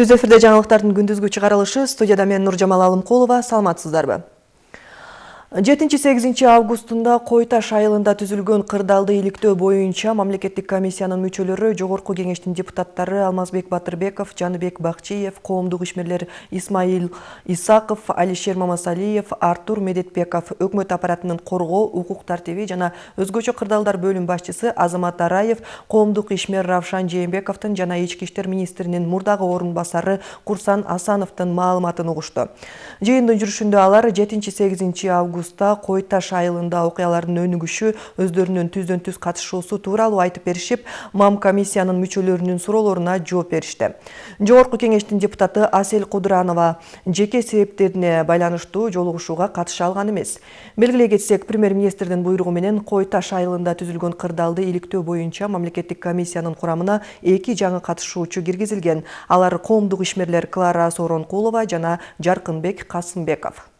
түз эфирде жаңылыктардын күндүзгү чыгарылышы студияда мен нуржамал алымкулова саламатсыздарбы? Жетинчи сегизинчи августунда кой таш айылында түзүлгөн кырдаалды иликтөө боюнча мамлекеттик комиссиянын мүчөлөрү жогорку кеңештин депутаттары алмазбек батырбеков жаныбек бакчиев коомдук ишмерлер исмаил исаков алишер мамасалиев артур медетбеков өкмөт аппаратынын коргоо укук тартиби жана өзгөчө кырдаалдар бөлүм башчысы азамат араев коомдук ишмер равшан жээнбековдун жана ички иштер министринин мурдагы орун басары курсан асановдун маалыматын угушту. Жыйындын жүрүшүндө алар жетинчи сегизинчи август августта кой таш айылында окуялардын өнүгүшү өздөрүнүн түздөн түз катышуусу тууралуу айтып беришип мам комиссиянын мүчөлөрүнүн суроолоруна жооп беришти. Жогорку кеңештин депутаты асель кудуранова жеке себептерине байланыштуу жолугушууга катыша алган эмес. Белгилей кетсек премьер министрдин буйругу менен айылында түзүлгөн кырдаалды иликтөө боюнча мамлекеттик комиссиянын курамына эки жаңы катышуучу киргизилген. Алар коомдук ишмерлер клара сооронкулова жана жаркынбек касымбеков.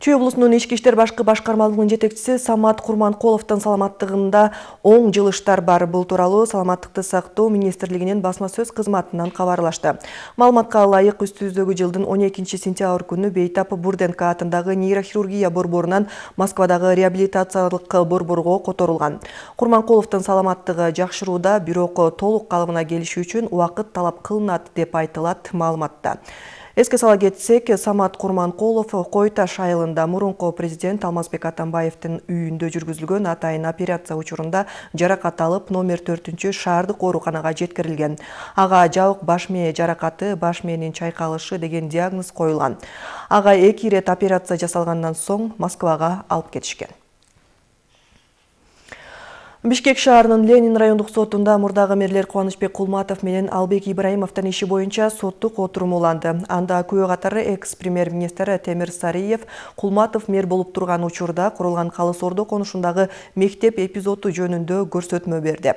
Чүй облусунун ички иштер башкы башкармалыгынын жетекчиси самат курманкуловдун саламаттыгында оң жылыштар бар. Бул тууралуу саламаттыкты сактоо министрлигинин басма сөз кызматынан кабарлашты. Маалыматка ылайык үстүбүздөгү жылдын он экинчи сентябрь күнү бейтап бурденко атындагы нейрохирургия борборунан москвадагы реабилитациялык борборго которулган. Курманкуловдун саламаттыгы жакшырууда бирок толук калыбына келиши үчүн убакыт талап кылынат деп айтылат маалыматта эске сала кетсек самат курманкулов кой таш айылында мурунку президент алмазбек атамбаевдин үйүндө жүргүзүлгөн атайын операция учурунда жаракат алып номер төртүнчү шаардык ооруканага жеткирилген. Ага жабык баш мээ жаракаты баш мээнин чайкалышы деген диагноз коюлган. Ага эки ирет операция жасалгандан соң москвага алып кетишкен бишкек шаарынын ленин райондук сотунда мурдагы мэрлер кубанычбек кулматов менен албек ибраимовдун иши боюнча соттук отурум уланды. Анда күбө катары экс премьер министр темир сариев кулматов мэр болуп турган учурда курулган калыс ордо конушундагы мектеп эпизоду жөнүндө көрсөтмө берди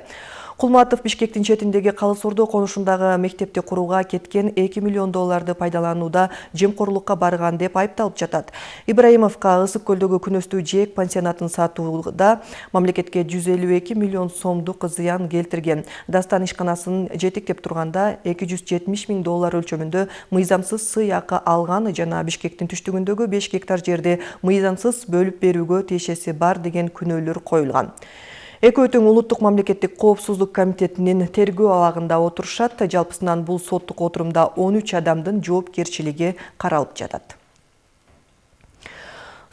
кулматов бишкектин четиндеги калыс ордо конушундагы мектепти курууга кеткен эки миллион долларды пайдаланууда жемкорлукка барган деп айыпталып жатат ибраимовго ысык көлдөгү күнөстүү жээк пансионатын сатууда мамлекетке жүз элүү эки миллион сомдук зыян келтирген дастан ишканасын жетектеп жүз жетимиш миң доллар өлчөмүндө мыйзамсыз сый акы алган жана бишкектин түштүгүндөгү беш гектар жерди мыйзамсыз бөлүп берүүгө тиешеси бар деген күнөөлөр коюлган экөө тең улуттук мамлекеттик коопсуздук комитетинин тергөө абагында отурушат жалпысынан бул соттук отурумда он үч адамдын жоопкерчилиги каралып жатат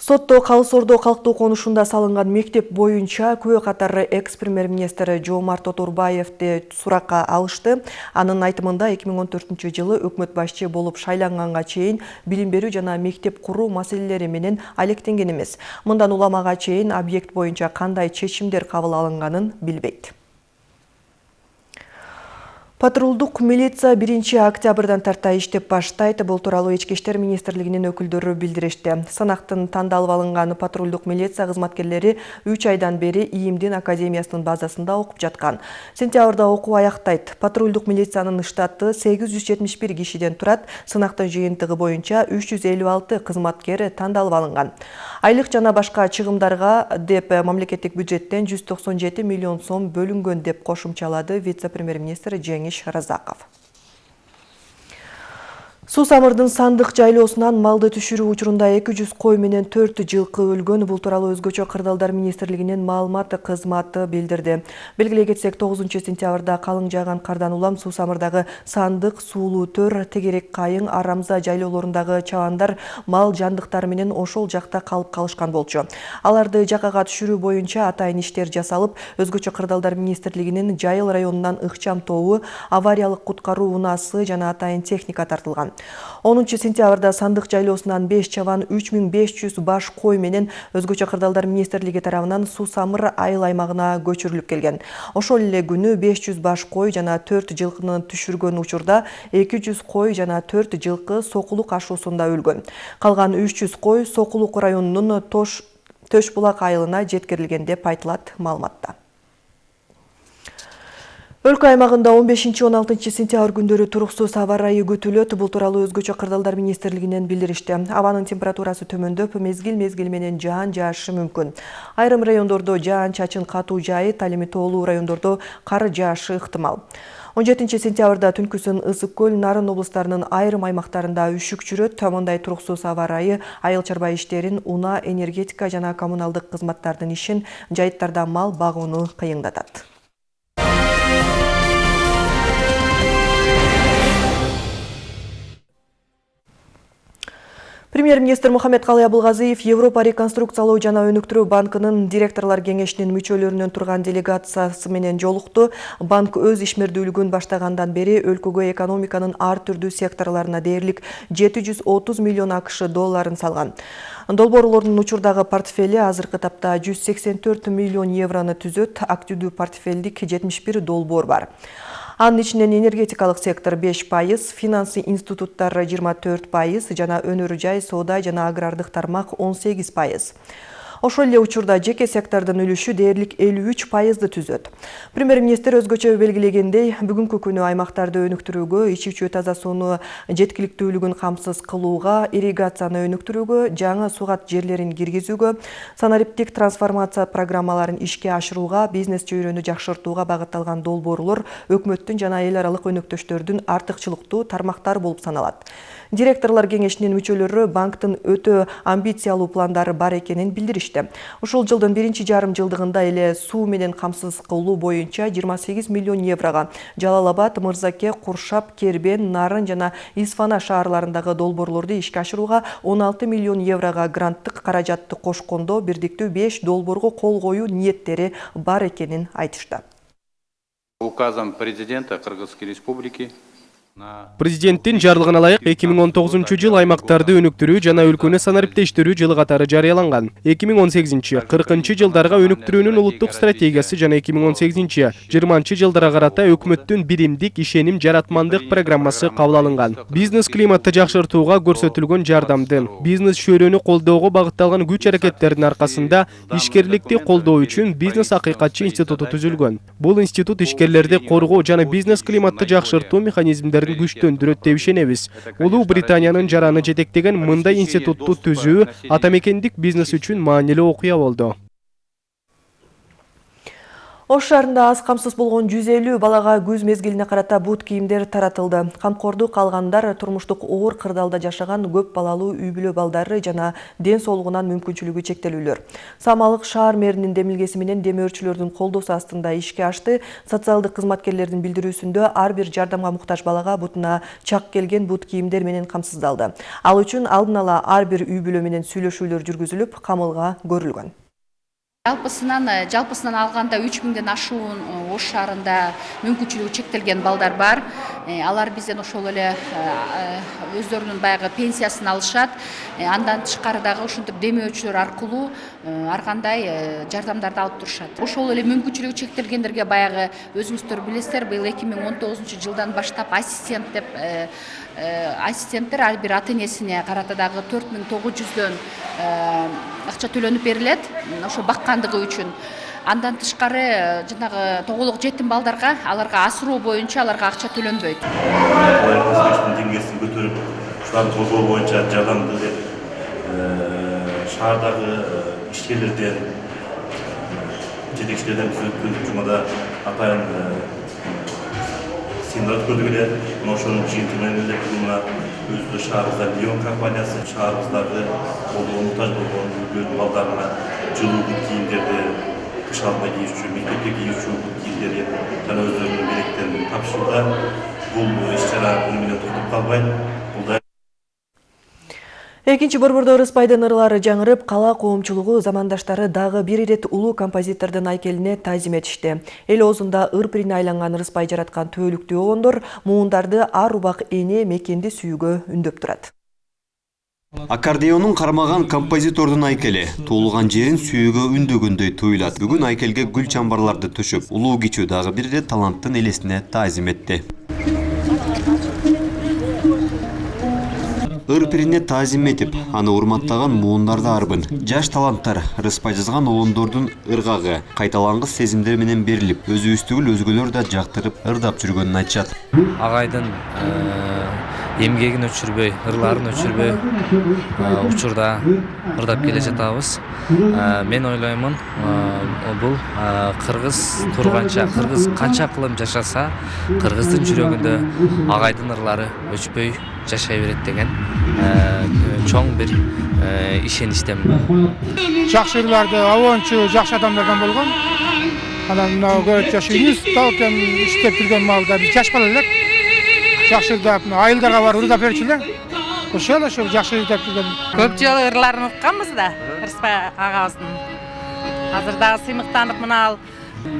сотто калыс ордо калктуу конушунда салынган мектеп боюнча күбө катары экс премьер министр жоомарт отурбаевди суракка алышты. Анын айтымында эки миң он төртүнчү жылы өкмөт башчы болуп шайланганга чейин билим жана мектеп куруу маселелери менен алектенген эмес. Мындан уламага чейин объект боюнча кандай чечимдер кабыл алынганын билбейт. Патрулдук милиция 1 октябрдан тарта иштеп баштайт. Бул тууралуу ички иштер министрлигинин өкүлдөрү билдиришти. Санактын тандалып алынган патрулдук милиция кызматкерлери 3 айдан бери ИИМдин академиясынын базасында окуп жаткан. Сентябрда окуу аяктайт. Патрулдук милициянын штаты 871 кишиден турат. Сынактын жыйынтыгы боюнча 356 кызматкер тандалып алынган. Айлык жана башка чыгымдарга деп мамлекеттик бюджеттен 197 миллион сом бөлүнгөн деп кошумчалады вице-премьер-министр Рамиш Разаков. Суу самырдын сандык жайлоосунан малды түшүрүү учурунда 200 кой менен 4 жылкы өлгөн. Бул тууралуу өзгөчө кырдаалдар министрлигинин маалымат кызматы билдирди. Белгилей кетсек 9 сентябрда калың жааган кардан улам суу самырдагы сандык, суулуу төр, тегерек кайың, арамза жайлоолорундагы чабандар мал жандыктары менен ошол жакта калып калышкан болчу. Аларды жакага түшүрүү боюнча атайын иштер жасалып, өзгөчө кырдаалдар министрлигинин Жайыл районунан ыкчам тобу, авариялык куткаруу унаасы жана атайын техника тартылган. 10 сентябрда сандык жайлоосунан 5 чабан 3500 баш кой менен өзгөчө кырдаалдар министрлиги тарабынан суу самыр айыл аймагына көчүрүлүп келген. Ошол эле күнү 500 баш кой жана 4 жылкыны түшүргөн учурда 200 кой жана 4 жылкы сокулук ашуусунда өлгөн. Калган 300 кой Сокулук районунун Тош Төш булак айылына жеткирилген деп айтылат маалыматта. Өлкө аймагында 15-16 сентябрь күндөрү туруксуз аба ырайы күтүлөт. Бул тууралуу өзгөчө кырдаалдар министрлигинен билдиришти. Абанын температурасы төмөндөп, мезгил-мезгил менен жаан жаашы мүмкүн. Айрым райондордо жаан чачын катуу жайыт, ал эми тоолуу райондордо кар жаашы ыктымал. 17 сентябрда түнкүсүн ысык көл нарын облустарынын айрым аймактарында үшүк жүрөт мындай туруксуз аба ырайы айыл чарба иштерин унаа энергетика жана коммуналдык кызматтардын ишин жайыттарда мал багууну кыйындатат Премьер-министр Мухаммед Калый Абылгазиев Европа реконструкциялоо жана өнүктүрүү банкынын директорлор кеңешинин мүчөлөрүнөн турган делегациясы менен жолукту. Банк өз ишмердүүлүгүн баштагандан бери өлкөгө экономиканын ар түрдүү секторларына дээрлик 730 миллион акш долларын салган. Долбоорлордун учурдагы портфели азыркы тапта 184 миллион евроны түзөт, активдүү портфелдик 71 долбоор бар. Анын ичинен энергетикалык сектор 5 пайыз, финансы институттары 24 пайыз, жана өнөр жай, соода жана агрардык тармак 18 пайыз. Ошол эле учурда жеке сектордун үлүшү дээрлик 53 пайызды түзөт. Премьер-министр өзгөчө белгилегендей, бүгүнкү күнү аймактарды өнүктүрүүгө, ичүүчү таза сууну жеткиликтүүлүгүн камсыз кылууга, ирригацияны өнүктүрүүгө, жаңы сугат жерлерин киргизүүгө, санариптик трансформация программаларын ишке ашырууга, бизнес чөйрөнү жакшыртууга багытталган долбоорлор өкмөттүн жана эл аралык өнөктөштөрдүн артыкчылыктуу тармактары болуп саналат. Директорлор кеңешинин мүчөлөрү банктын өтө амбициялуу пландары бар экенин билдиришти. Ушул жылдын биринчи жарым жылдыгында эле суу менен камсыз кылуу боюнча 28 миллион еврого, Жалал Абад, Мырзаке, Куршап, Кербен, Нарын жана Исфана шаарларындагы долбоорлорду ишке ашырууга 16 миллион еврого гранттык каражатты кошкондо бирдиктүү 5 долбоорго кол коюу ниеттери бар экенин айтышты. Указом президента Кыргызской республики президенттин жарлыгына ылайык эки миң он тогузунчу жыл аймактарды өнүктүрүү жана өлкөнү санариптештирүү жылы катары жарыяланган. Эки миң он сегизинчи кыркынчы жылдарга өнүктүрүүнүн улуттук стратегиясы жана эки миң он сегизинчи жыйырманчы жылдарга карата өкмөттүн биримдик ишеним жаратмандык программасы кабыл алынган бизнес климатты жакшыртууга көрсөтүлгөн жардамдын бизнес чөйрөнү колдоого багытталган күч аракеттердин аркасында ишкерликти колдоо үчүн бизнес акыйкатчы институту түзүлгөн. Бул институт ишкерлерди коргоо жана бизнес климатты жакшыртуу механизмдерин күчтөндүрөт деп ишенебиз улуу британиянын жараны жетектеген мындай институтту түзүү ата мекендик бизнес үчүн маанилүү окуя болду Ош шаарында аз камсыз болгон 150 балага күз мезгилине карата бут кийимдер таратылды. Камкордук алгандар турмуштук оор кырдаалда жашаган көп балалуу үй бүлө балдары жана ден соолугунан мүмкүнчүлүгү чектелүүлөр. Самалык шаар мэринин демилгеси менен демөөрчүлөрдүн колдоосу астында ишке ашты. Социалдык кызматкерлердин билдирүүсүндө ар бир жардамга муктаж балага бутуна чак келген бут кийимдер менен камсыздалды. Ал үчүн алдын ала ар бир үй бүлө менен сүйлөшүүлөр жүргүзүлүп, камылга көрүлгөн жалпысынан э, жалпысынан алганда үч миңден ашуун э, ош шаарында мүмкүнчүлүгү чектелген балдар бар. Э, алар бизден ошол эле өздөрүнүн баягы пенсиясын алышат. Андан тышкары дагы ушинтип демөөчүлөр аркылуу ар кандай жардамдарды алып турушат. Ошол эле мүмкүнчүлүгү чектелгендерге баягы өзүңүздөр билесиздер быйыл эки миң он тогузунчу жылдан баштап ассистент деп ассистенттер ар бир ата энесине карата дагы төрт миң тогуз жүздөн акча төлөнүп берилет ошо баккандыгы үчүн. Андан тышкары э, жанагы тоголок жетим балдарга аларга асыроо боюнча аларга акча төлөнбөйт. Деңгээлин көтөрүп ушуларды колдоо боюнча жардамды деп э, шаардагы э, ишкерлерден жетекчилерден биз өткөн жумада атайын эле мына ошонун жыйынтыгы менен эле мына өзү шаарыбызда лион компаниясы колдоого муктаж болгон үйлөрдүн балдарына жылуу бут кийимдерди кыш алдында кийүүчү мектепте кийүүчү бут кийимдерди жана өздөрүнүн белектерин тапшырууда бул иш чара буну менен токтоп калбайт бул да экинчи борбордо ырыспайдын ырлары жаңырып кала коомчулугу замандаштары дагы бир ирет улуу композитордун айкелине таазим этишти. Эл оозунда ыр пирине айланган ырыспай жараткан түбөлүктүү огондор муундарды ар убак эне мекенди сүйүүгө үндөп турат. Аккордеонун кармаган композитордун айкели туулган жерин сүйүүгө үндөгөндөй туюлат. Бүгүн айкелге гүл чамбарларды төшөп улуу кичүү дагы бир ирет таланттын элесине таазим этти ыр пирине таазим этип аны урматтаган муундарды арбын. Жаш таланттар ырыспай жазган улондордун ыргагы кайталангыс сезимдер менен берилип өзүбүз түгүл өзгөлөр да жактырып ырдап жүргөнүн эмгегин өчүрбөй ырларын өчүрбөй учурда ырдап келе жатабыз. Мен ойлоймун бул кыргыз турганча кыргыз канча кылым жашаса кыргыздын жүрөгүндө агайдын ырлары өчпөй жашай берет деген чоң бир ишеничтемин жакшы ырларды обончу жакшы адамдардан болгон анан мына көрөт жашы институттан иштеп жүргөн маалда биз жаш бала элек. Жакшы ырдап мына айылдарга барып ырдап берчү эле ошол ошо жакшы ырдап жүргөн көп жолу ырларын укканбыз да ырысбай агабыздын азыр дагы сыймыктанып мына ал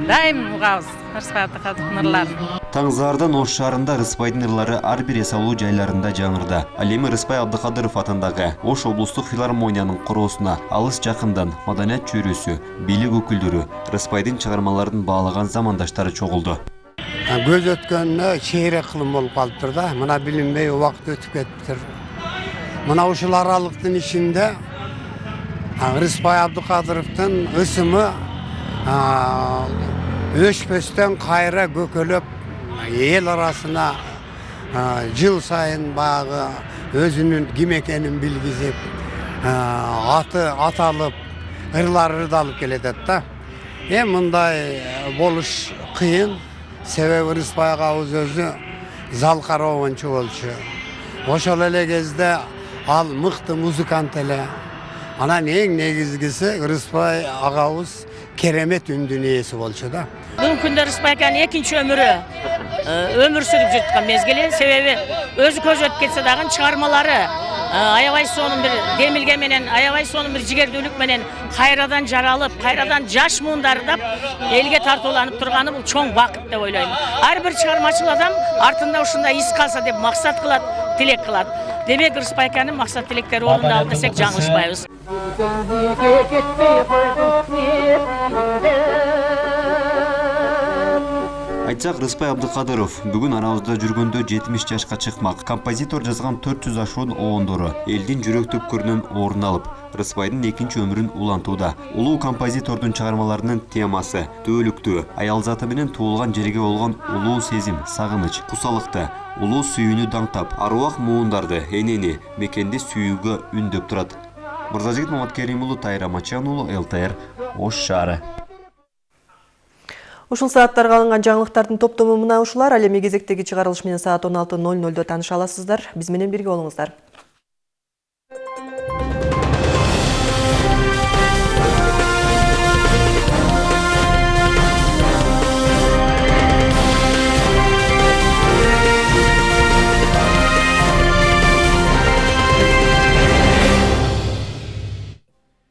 дайым угабыз ырысбай абдыкадыровдун ырларын Таңзаардан Ош шаарында Рыспайдын ырлары ар бир эс алуу жайларында жаңырды. Ал эми Рыспай Абдыкадыров атындагы Ош облустук филармониянын короосуна алыс жакындан маданият чөйрөсү, бийлик өкүлдөрү Рыспайдын чыгармаларын баалаган замандаштары чогулду. Көз өткөнүнө чейрек кылым болуп калыптыр да мына билинбей убакыт өтүп кетиптир мына ушул аралыктын ичинде рыспай абдыкадыровдун ысымы өчпөстөн кайра көкөлөп эл арасына жыл сайын баягы өзүнүн ким экенин билгизип аты аталып ырлары ырдалып келатат да эми мындай болуш кыйын себеби рыспай агабыз өзү залкар обончу болчу ошол эле кезде ал мыкты музыкант эле анан эң негизгиси рыспай агабыз керемет үндүн ээси болчу да бүгүнкү күндө рыспай аканын экинчи өмүрү өмүр сүрүп жаткан мезгили себеби өзү көз өтүп кетсе дагы чыгармалары аябай сонун бир демилге менен аябай сонун бир жигердүүлүк менен кайрадан жаралып кайрадан жаш муундар ырдап элге тартууланып турганы бул чоң бакыт деп ойлойм ар бир чыгармачыл адам артында ушундай из калса деп максат кылат тилек кылат демек аканын максат тилектери орундалды десек жаңылышпайбыз Айтсак Рыспай Абдыкадыров бүгүн арабызда жүргөндө 70 жашка чыкмак. Композитор жазган 400 ашуун оондору элдин жүрөк түпкүрүнөн орун алып, Рыспайдын экинчи өмүрүн улантууда. Улуу композитордун чыгармаларынын темасы төөлүктүү, аял заты менен туулган жерге болгон улуу сезим, сагыныч, кусалыкты, улуу сүйүүнү даңтап, аруак муундарды, энени, мекенди сүйүүгө үндөп турат. Мырзажигит Маматкерим уулу Тайра Мачан уулу ЛТР Ош шаары. Ушул сааттарга алынган жаңылыктардын топтому мына ушулар. Ал эми менен саат 16:00да тааныша аласыздар. Биз менен бирге болуңуздар.